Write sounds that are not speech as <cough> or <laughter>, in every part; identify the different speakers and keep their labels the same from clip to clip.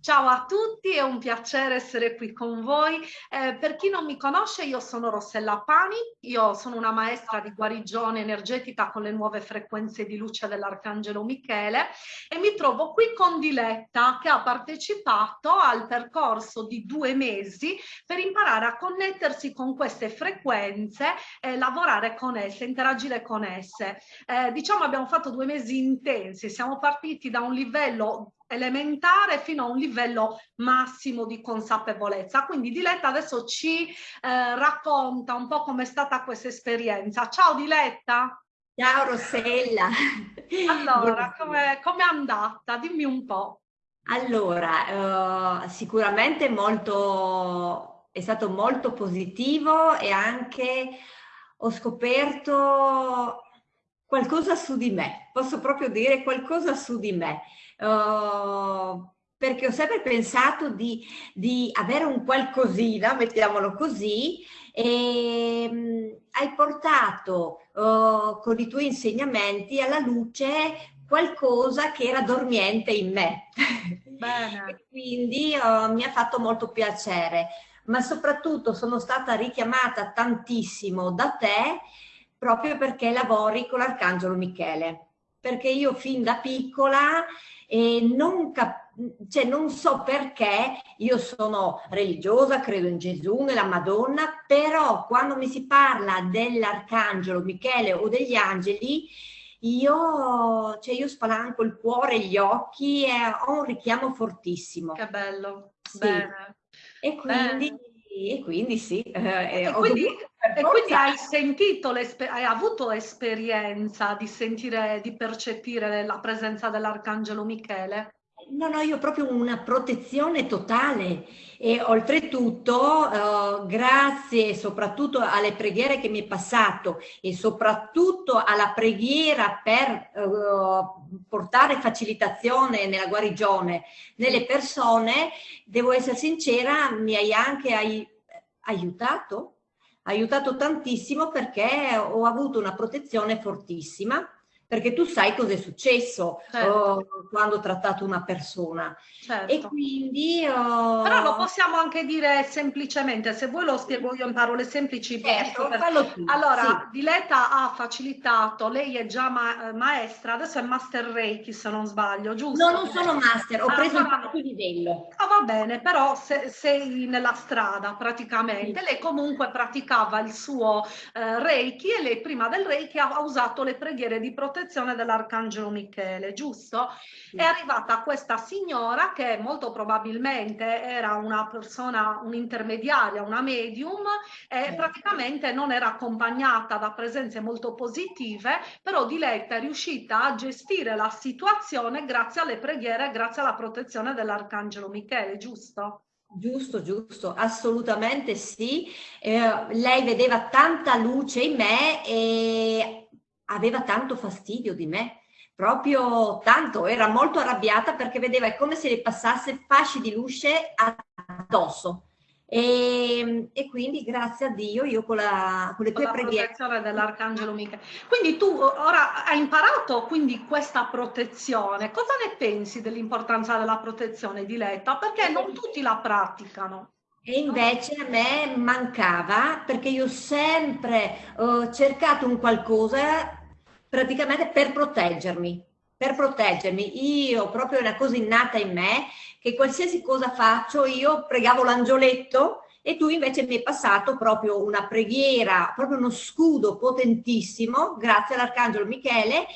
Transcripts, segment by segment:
Speaker 1: Ciao a tutti, è un piacere essere qui con voi. Eh, per chi non mi conosce, io sono Rossella Pani, io sono una maestra di guarigione energetica con le nuove frequenze di luce dell'Arcangelo Michele e mi trovo qui con Diletta che ha partecipato al percorso di due mesi per imparare a connettersi con queste frequenze e lavorare con esse, interagire con esse. Eh, diciamo abbiamo fatto due mesi intensi, siamo partiti da un livello elementare fino a un livello massimo di consapevolezza. Quindi Diletta adesso ci eh, racconta un po' com'è stata questa esperienza. Ciao Diletta!
Speaker 2: Ciao Rossella!
Speaker 1: Allora, <laughs> come è andata? Dimmi un po'.
Speaker 2: Allora, uh, sicuramente molto, è stato molto positivo e anche ho scoperto qualcosa su di me, posso proprio dire qualcosa su di me. Uh, perché ho sempre pensato di, di, avere un qualcosina, mettiamolo così, e um, hai portato uh, con i tuoi insegnamenti alla luce qualcosa che era dormiente in me. <laughs> Quindi uh, mi ha fatto molto piacere, ma soprattutto sono stata richiamata tantissimo da te proprio perché lavori con l'Arcangelo Michele. Perché io fin da piccola eh, non, cioè, non so perché, io sono religiosa, credo in Gesù, nella Madonna, però quando mi si parla dell'Arcangelo Michele o degli angeli, io, cioè io spalanco il cuore e gli occhi e ho un richiamo fortissimo.
Speaker 1: Che bello,
Speaker 2: sì. bene. E quindi... Bene e quindi sì.
Speaker 1: Eh, e, quindi, e quindi, hai sentito, hai avuto esperienza di sentire, di percepire la presenza dell'Arcangelo Michele?
Speaker 2: No, no, io proprio una protezione totale. E oltretutto eh, grazie soprattutto alle preghiere che mi è passato e soprattutto alla preghiera per eh, portare facilitazione nella guarigione nelle persone, devo essere sincera, mi hai anche hai aiutato, aiutato tantissimo perché ho avuto una protezione fortissima perché tu sai cosa è successo certo. oh, quando ho trattato una persona. Certo. E quindi...
Speaker 1: Oh... Però lo possiamo anche dire semplicemente, se vuoi lo spiego io in parole semplici.
Speaker 2: Certo,
Speaker 1: per... Allora, sì. Diletta ha facilitato, lei è già ma maestra, adesso è master Reiki se non sbaglio, giusto?
Speaker 2: No, non sono master, ho ah, preso il quarto livello.
Speaker 1: Ah, va bene, però se, sei nella strada praticamente, sì. lei comunque praticava il suo eh, Reiki e lei prima del Reiki ha, ha usato le preghiere di protezione protezione dell'Arcangelo Michele, giusto? Sì. È arrivata questa signora che molto probabilmente era una persona, un'intermediaria, una medium e sì. praticamente non era accompagnata da presenze molto positive, però Diletta è riuscita a gestire la situazione grazie alle preghiere, grazie alla protezione dell'Arcangelo Michele, giusto?
Speaker 2: Giusto, giusto, assolutamente sì. Eh, lei vedeva tanta luce in me e aveva tanto fastidio di me, proprio tanto, era molto arrabbiata perché vedeva è come se le passasse fasci di luce addosso. E, e, quindi grazie a Dio io con, la, con le tue preghiere
Speaker 1: dell'arcangelo Michele. Quindi tu ora hai imparato quindi questa protezione. Cosa ne pensi dell'importanza della protezione Diletta perché non tutti la praticano
Speaker 2: e invece a me mancava perché io sempre ho cercato un qualcosa praticamente per proteggermi, per proteggermi. Io proprio una cosa innata in me che qualsiasi cosa faccio io pregavo l'angioletto e tu invece mi hai passato proprio una preghiera, proprio uno scudo potentissimo grazie all'Arcangelo Michele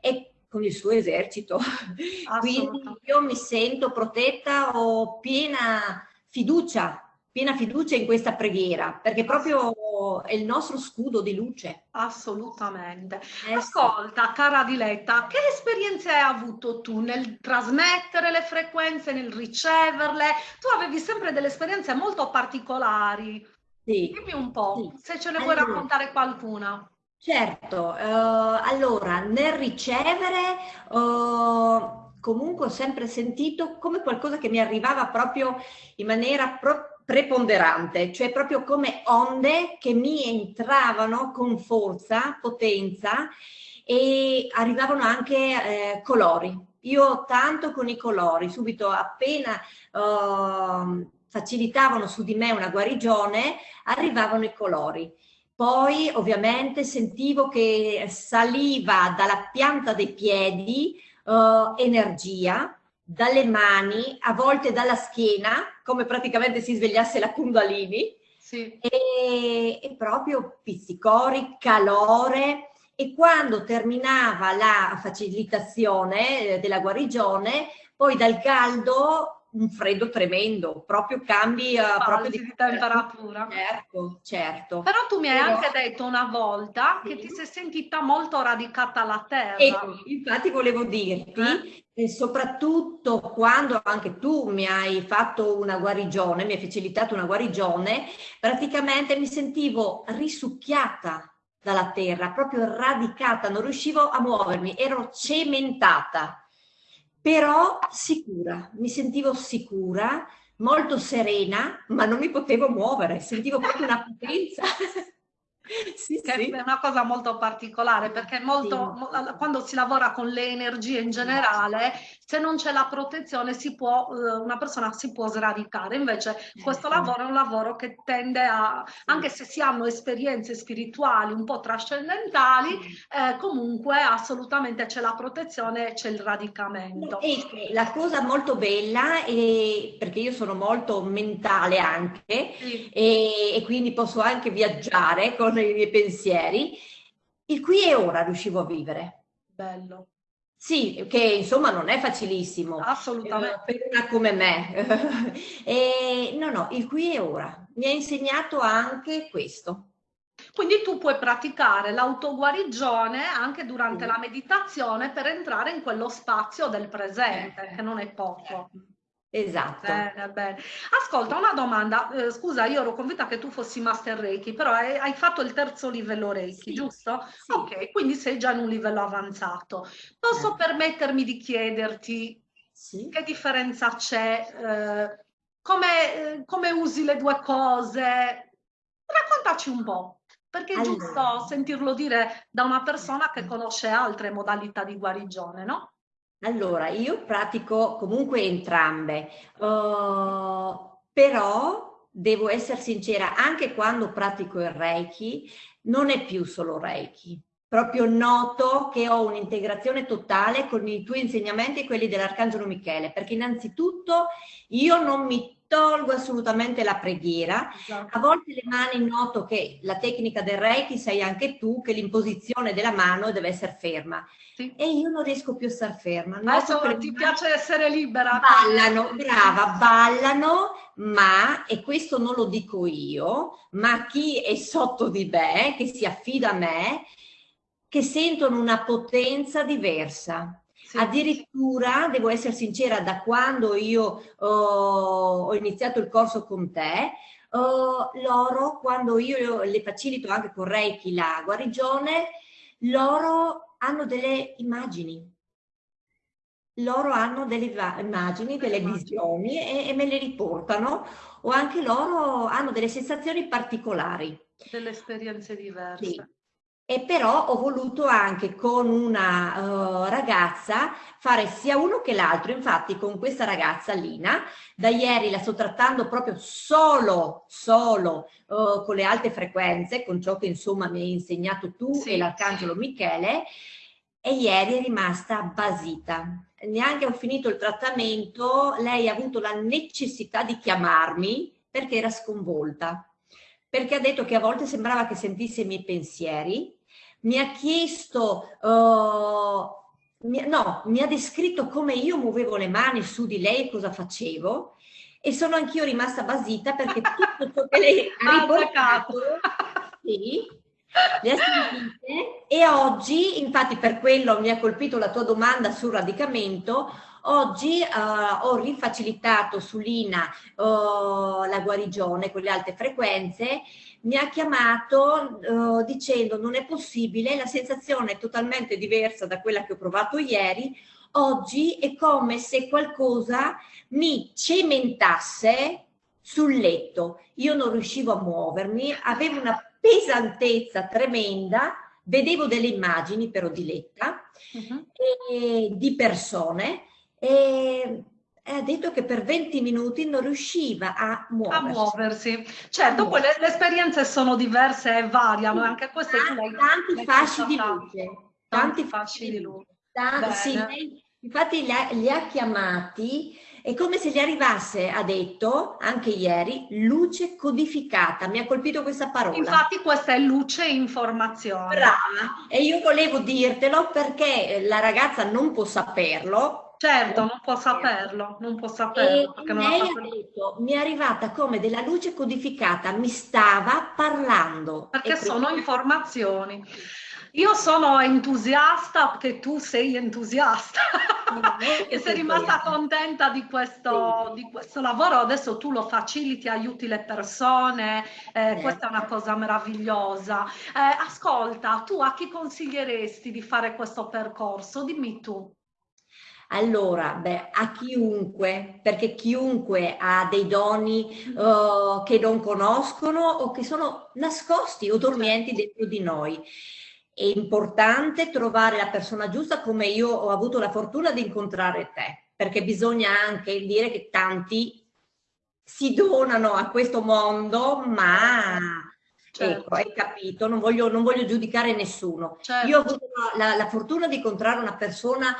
Speaker 2: e con il suo esercito. <laughs> Quindi io mi sento protetta, ho piena fiducia piena fiducia in questa preghiera, perché proprio è il nostro scudo di luce.
Speaker 1: Assolutamente. Eh, Ascolta, cara Diletta, che esperienze hai avuto tu nel trasmettere le frequenze, nel riceverle? Tu avevi sempre delle esperienze molto particolari. Sì. Dimmi un po', sì. se ce ne allora, vuoi raccontare qualcuna.
Speaker 2: Certo, uh, allora nel ricevere uh, comunque ho sempre sentito come qualcosa che mi arrivava proprio in maniera proprio preponderante, cioè proprio come onde che mi entravano con forza, potenza e arrivavano anche eh, colori, Io tanto con i colori, subito appena uh, facilitavano su di me una guarigione, arrivavano i colori. Poi ovviamente sentivo che saliva dalla pianta dei piedi uh, energia, dalle mani, a volte dalla schiena, come praticamente si svegliasse la Kundalini, sì. e, e proprio pizzicori, calore, e quando terminava la facilitazione eh, della guarigione, poi dal caldo un freddo tremendo, proprio cambi uh, proprio
Speaker 1: di, temperatura.
Speaker 2: Certo, certo.
Speaker 1: Però tu mi hai Però... anche detto una volta sì. che ti sei sentita molto radicata alla terra.
Speaker 2: Ecco, infatti volevo dirti, eh? soprattutto quando anche tu mi hai fatto una guarigione, mi hai facilitato una guarigione, praticamente mi sentivo risucchiata dalla terra, proprio radicata, non riuscivo a muovermi, ero cementata però sicura, mi sentivo sicura, molto serena, ma non mi potevo muovere, sentivo proprio una potenza. <laughs>
Speaker 1: sì, che sì. è una cosa molto particolare perché molto, sì. quando si lavora con le energie in generale, se non c'è la protezione si può, eh, una persona si può sradicare. Invece questo ecco. lavoro è un lavoro che tende a, anche se si hanno esperienze spirituali un po' trascendentali, eh, comunque assolutamente c'è la protezione e c'è il radicamento.
Speaker 2: E la cosa molto bella è perché io sono molto mentale anche sì. e, e quindi posso anche viaggiare con i miei pensieri, il qui e ora riuscivo a vivere.
Speaker 1: Bello.
Speaker 2: Sì, che insomma non è facilissimo.
Speaker 1: Assolutamente.
Speaker 2: Eh, per una come me. <laughs> e, no, no, il qui e ora. Mi ha insegnato anche questo.
Speaker 1: Quindi tu puoi praticare l'autoguarigione anche durante sì. la meditazione per entrare in quello spazio del presente, eh. che non è poco.
Speaker 2: Eh. Esatto.
Speaker 1: Bene, bene. Ascolta, una domanda. Eh, scusa, io ero convinta che tu fossi Master Reiki, però hai, hai fatto il terzo livello Reiki, sì, giusto? Sì. Ok, quindi sei già in un livello avanzato. Posso eh. permettermi di chiederti sì. che differenza c'è? Eh, come, eh, come, usi le due cose? Raccontaci un po', perché è allora. giusto sentirlo dire da una persona che conosce altre modalità di guarigione, no?
Speaker 2: Allora, io pratico comunque entrambe, uh, però devo essere sincera, anche quando pratico il Reiki, non è più solo Reiki. Proprio noto che ho un'integrazione totale con i tuoi insegnamenti e quelli dell'Arcangelo Michele, perché innanzitutto io non mi tolgo assolutamente la preghiera. Esatto. A volte le mani noto che la tecnica del Reiki sai anche tu che l'imposizione della mano deve essere ferma. Sì. E io non riesco più a stare ferma.
Speaker 1: Adesso ti mani... piace essere libera.
Speaker 2: Ballano, brava, ballano, ma, e questo non lo dico io, ma chi è sotto di me, che si affida a me, che sentono una potenza diversa. Sì. Addirittura, devo essere sincera, da quando io uh, ho iniziato il corso con te, uh, loro, quando io le facilito anche con Reiki la guarigione, loro hanno delle immagini. Loro hanno delle immagini, delle visioni e, e me le riportano o anche loro hanno delle sensazioni particolari.
Speaker 1: Delle esperienze diverse.
Speaker 2: Sì e però ho voluto anche con una uh, ragazza fare sia uno che l'altro. Infatti con questa ragazza Lina, da ieri la sto trattando proprio solo, solo uh, con le alte frequenze, con ciò che insomma mi hai insegnato tu sì. e l'Arcangelo Michele, e ieri è rimasta basita. Neanche ho finito il trattamento, lei ha avuto la necessità di chiamarmi perché era sconvolta perché ha detto che a volte sembrava che sentisse i miei pensieri, mi ha chiesto, uh, mi, no, mi ha descritto come io muovevo le mani su di lei, cosa facevo, e sono anch'io rimasta basita perché <laughs> tutto ciò che lei ha riportato, <laughs> sì, le ha sentite, e oggi, infatti per quello mi ha colpito la tua domanda sul radicamento, Oggi uh, ho rifacilitato su Lina uh, la guarigione con le alte frequenze, mi ha chiamato uh, dicendo non è possibile, la sensazione è totalmente diversa da quella che ho provato ieri, oggi è come se qualcosa mi cementasse sul letto, io non riuscivo a muovermi, avevo una pesantezza tremenda, vedevo delle immagini però di letta uh-huh. e, di persone e ha detto che per 20 minuti non riusciva a muoversi.
Speaker 1: A muoversi. Certo, poi le, le, esperienze sono diverse e variano, anche queste
Speaker 2: tu l'hai Tanti fasci di luce. Tanti fasci di luce. Tanti, sì, lei, infatti li ha, li ha chiamati è come se gli arrivasse, ha detto anche ieri, luce codificata. Mi ha colpito questa parola.
Speaker 1: Infatti questa è luce informazione.
Speaker 2: Brava. E io volevo dirtelo perché la ragazza non può saperlo.
Speaker 1: Certo, non può saperlo, non può saperlo.
Speaker 2: E lei ha detto, mi è arrivata come della luce codificata, mi stava parlando.
Speaker 1: Perché sono informazioni. Io sono entusiasta perché tu sei entusiasta <laughs> e sei rimasta contenta di questo, di questo, lavoro. Adesso tu lo faciliti, aiuti le persone, eh, questa è una cosa meravigliosa. Eh, ascolta, tu a chi consiglieresti di fare questo percorso? Dimmi tu.
Speaker 2: Allora, beh, a chiunque, perché chiunque ha dei doni uh, che non conoscono o che sono nascosti o dormienti certo. dentro di noi è importante trovare la persona giusta come io ho avuto la fortuna di incontrare te, perché bisogna anche dire che tanti si donano a questo mondo, ma certo. ecco, hai capito, non voglio, non voglio giudicare nessuno. Certo. Io ho avuto la, la fortuna di incontrare una persona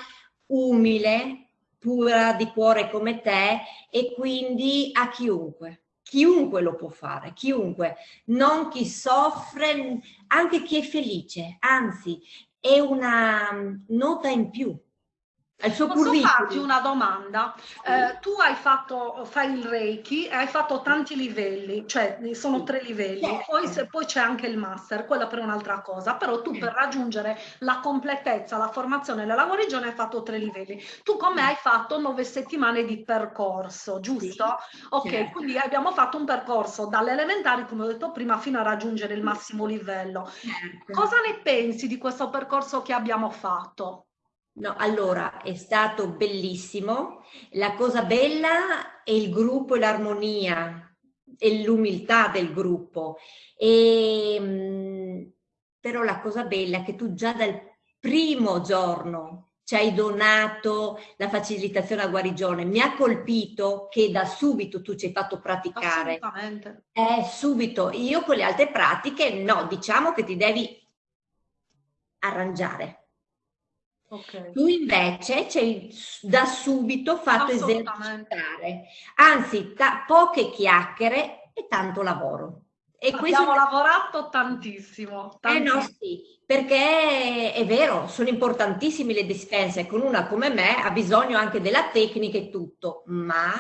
Speaker 2: umile, pura di cuore come te e quindi a chiunque. Chiunque lo può fare, chiunque, non chi soffre, anche chi è felice, anzi è una nota in più
Speaker 1: al suo Posso curriculum. farti una domanda? Eh, tu hai fatto, fai il Reiki e hai fatto tanti livelli, cioè sono tre livelli, poi, poi c'è anche il master, quella per un'altra cosa, però tu per raggiungere la completezza, la formazione e la guarigione hai fatto tre livelli. Tu come hai fatto nove settimane di percorso, giusto? Sì. Ok, certo. quindi abbiamo fatto un percorso dalle elementari, come ho detto prima, fino a raggiungere il massimo livello. Certo. Cosa ne pensi di questo percorso che abbiamo fatto?
Speaker 2: No, allora è stato bellissimo. La cosa bella è il gruppo e l'armonia e l'umiltà del gruppo. E, mm, però la cosa bella è che tu già dal primo giorno ci hai donato la facilitazione a guarigione. Mi ha colpito che da subito tu ci hai fatto praticare.
Speaker 1: Assolutamente.
Speaker 2: Eh, subito. Io con le altre pratiche no, diciamo che ti devi arrangiare Okay. Tu invece hai da subito fatto esercitare, anzi poche chiacchiere e tanto lavoro.
Speaker 1: E Abbiamo questo... lavorato tantissimo,
Speaker 2: tantissimo. Eh no, sì, perché è vero, sono importantissime le dispense, con una come me ha bisogno anche della tecnica e tutto, ma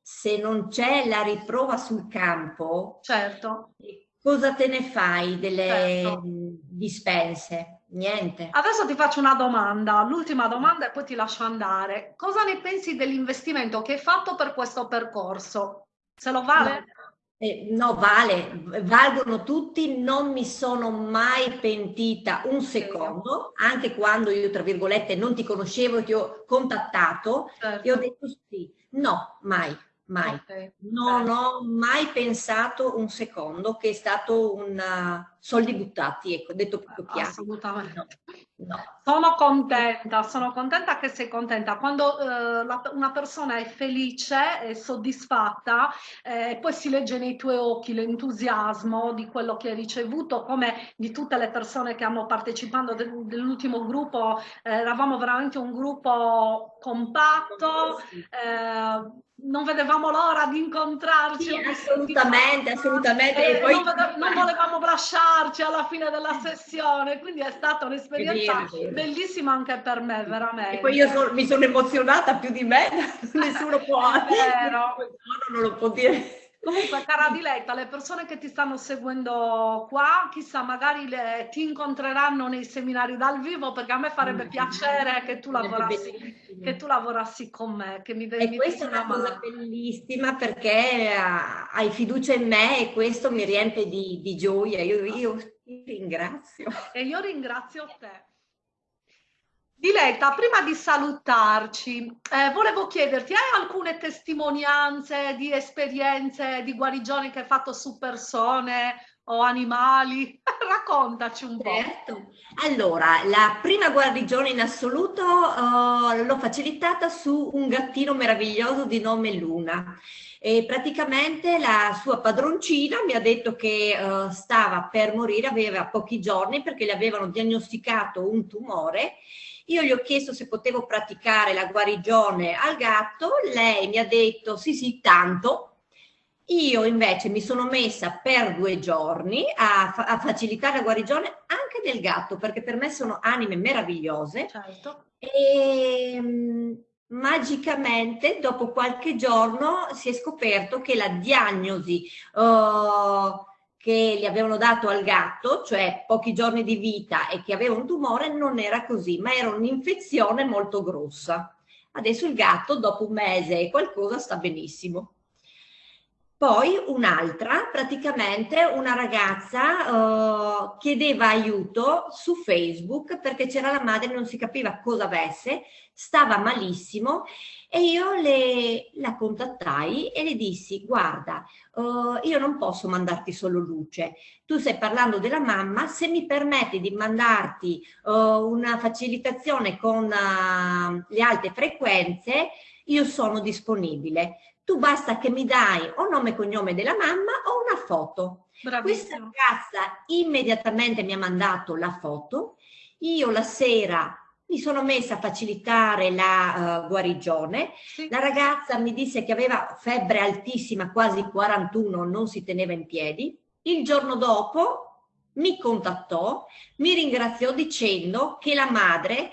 Speaker 2: se non c'è la riprova sul campo,
Speaker 1: certo.
Speaker 2: cosa te ne fai delle certo. dispense? Niente.
Speaker 1: Adesso ti faccio una domanda, l'ultima domanda e poi ti lascio andare. Cosa ne pensi dell'investimento che hai fatto per questo percorso? Se lo vale?
Speaker 2: No. Eh, no, vale, valgono tutti, non mi sono mai pentita un secondo, anche quando io, tra virgolette, non ti conoscevo, ti ho contattato certo. e ho detto sì, no, mai, mai. Okay. Non ho mai pensato un secondo che è stato un uh, soldi buttati, ecco, detto proprio chiaro.
Speaker 1: Assolutamente. No, no. Sono contenta, sono contenta che sei contenta. Quando uh, la, una persona è felice e soddisfatta, eh, poi si legge nei tuoi occhi l'entusiasmo di quello che hai ricevuto, come di tutte le persone che hanno partecipato dell'ultimo gruppo, eh, eravamo veramente un gruppo compatto. Eh, non vedevamo l'ora di incontrarci. Sì,
Speaker 2: assolutamente, assolutamente.
Speaker 1: Poi... non, non, volevamo lasciarci alla fine della sessione, quindi è stata un'esperienza bellissima anche per me, veramente.
Speaker 2: E poi io so, mi sono emozionata più di me, <laughs> nessuno può, <laughs>
Speaker 1: non lo può dire. Comunque, cara Diletta, le persone che ti stanno seguendo qua, chissà, magari le, ti incontreranno nei seminari dal vivo, perché a me farebbe mm. piacere che tu lavorassi, che tu lavorassi con me. Che mi,
Speaker 2: e mi questa è una cosa bellissima perché uh, hai fiducia in me e questo mi riempie di, di gioia. Io, io ti ringrazio.
Speaker 1: E io ringrazio te. Diletta, prima di salutarci, eh, volevo chiederti, hai alcune testimonianze di esperienze di guarigione che hai fatto su persone o animali? <laughs> Raccontaci un po'.
Speaker 2: Certo. Allora, la prima guarigione in assoluto uh, l'ho facilitata su un gattino meraviglioso di nome Luna. E praticamente la sua padroncina mi ha detto che uh, stava per morire, aveva pochi giorni perché le avevano diagnosticato un tumore. Io gli ho chiesto se potevo praticare la guarigione al gatto, lei mi ha detto sì sì tanto, io invece mi sono messa per due giorni a, fa a, facilitare la guarigione anche del gatto, perché per me sono anime meravigliose. Certo. E mh, magicamente dopo qualche giorno si è scoperto che la diagnosi uh, che gli avevano dato al gatto, cioè pochi giorni di vita e che aveva un tumore, non era così, ma era un'infezione molto grossa. Adesso il gatto dopo un mese e qualcosa sta benissimo. Poi un'altra, praticamente una ragazza uh, chiedeva aiuto su Facebook perché c'era la madre, non si capiva cosa avesse, stava malissimo e io le, la contattai e le dissi guarda, uh, io non posso mandarti solo luce, tu stai parlando della mamma, se mi permetti di mandarti uh, una facilitazione con le alte frequenze, io sono disponibile tu basta che mi dai o nome e cognome della mamma o una foto. Bravissima. Questa ragazza immediatamente mi ha mandato la foto, io la sera mi sono messa a facilitare la uh, guarigione, sì. la ragazza mi disse che aveva febbre altissima, quasi 41, non si teneva in piedi, il giorno dopo mi contattò, mi ringraziò dicendo che la madre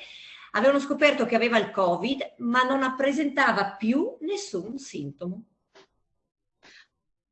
Speaker 2: avevano scoperto che aveva il Covid, ma non presentava più nessun sintomo.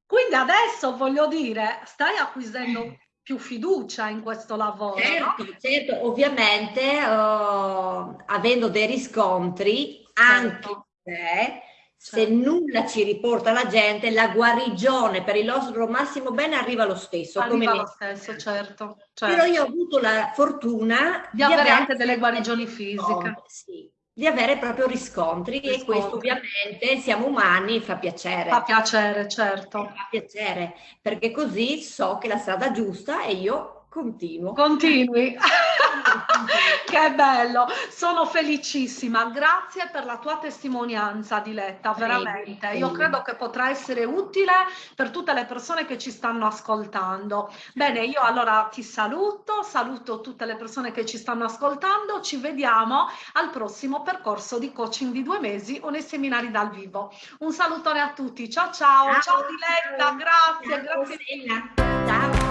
Speaker 1: Quindi adesso voglio dire, stai acquisendo più fiducia in questo lavoro.
Speaker 2: Certo, no? certo ovviamente uh, avendo dei riscontri certo. anche se se certo. nulla ci riporta la gente, la guarigione per il nostro massimo bene arriva lo stesso.
Speaker 1: Arriva lo stesso, certo, certo,
Speaker 2: Però io ho avuto la fortuna
Speaker 1: di, di avere anche delle guarigioni fisiche.
Speaker 2: Sì, di avere proprio riscontri, riscontri, e questo ovviamente siamo umani, fa piacere.
Speaker 1: Fa piacere, certo.
Speaker 2: Fa piacere, perché così so che la strada giusta e io Continuo.
Speaker 1: Continui. <laughs> che bello, sono felicissima. Grazie per la tua testimonianza, Diletta, veramente. Io credo che potrà essere utile per tutte le persone che ci stanno ascoltando. Bene, io allora ti saluto, saluto tutte le persone che ci stanno ascoltando. Ci vediamo al prossimo percorso di coaching di due mesi o nei seminari dal vivo. Un salutone a tutti. Ciao ciao, ciao, ciao Diletta, grazie, ciao, grazie. Ciao.